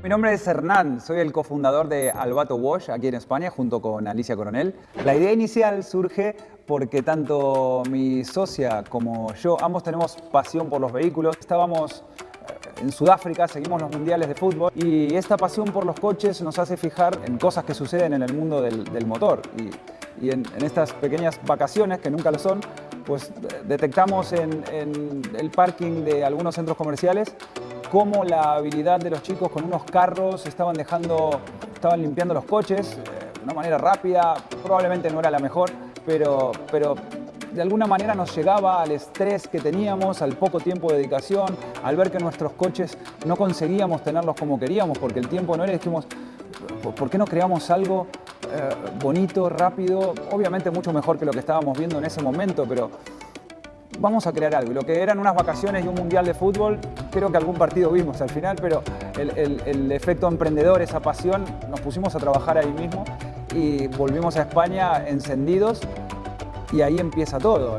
Mi nombre es Hernán, soy el cofundador de Albato Wash aquí en España junto con Alicia Coronel. La idea inicial surge porque tanto mi socia como yo, ambos tenemos pasión por los vehículos. Estábamos eh, en Sudáfrica, seguimos los mundiales de fútbol y esta pasión por los coches nos hace fijar en cosas que suceden en el mundo del, motor. Y, en, estas pequeñas vacaciones, que nunca lo son, pues detectamos en el parking de algunos centros comerciales cómo la habilidad de los chicos con unos carros estaban dejando, estaban limpiando los coches eh, de una manera rápida, probablemente no era la mejor, pero, pero de alguna manera nos llegaba al estrés que teníamos, al poco tiempo de dedicación, al ver que nuestros coches no conseguíamos tenerlos como queríamos porque el tiempo no era, dijimos, ¿por qué no creamos algo eh, bonito, rápido? Obviamente mucho mejor que lo que estábamos viendo en ese momento, pero vamos a crear algo. Y lo que eran unas vacaciones y un mundial de fútbol, creo que algún partido vimos al final, pero el, efecto emprendedor, esa pasión, nos pusimos a trabajar ahí mismo y volvimos a España encendidos y ahí empieza todo.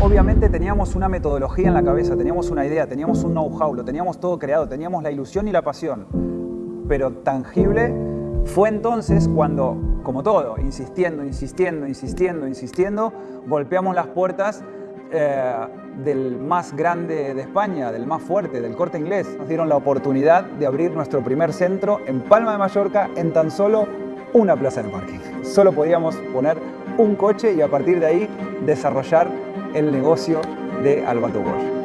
Obviamente teníamos una metodología en la cabeza, teníamos una idea, teníamos un know-how, lo teníamos todo creado, teníamos la ilusión y la pasión pero tangible, fue entonces cuando, como todo, insistiendo, insistiendo, insistiendo, insistiendo, golpeamos las puertas eh, del más grande de España, del más fuerte, del corte inglés. Nos dieron la oportunidad de abrir nuestro primer centro en Palma de Mallorca en tan solo una plaza de parking. Solo podíamos poner un coche y a partir de ahí desarrollar el negocio de Albato Bosch.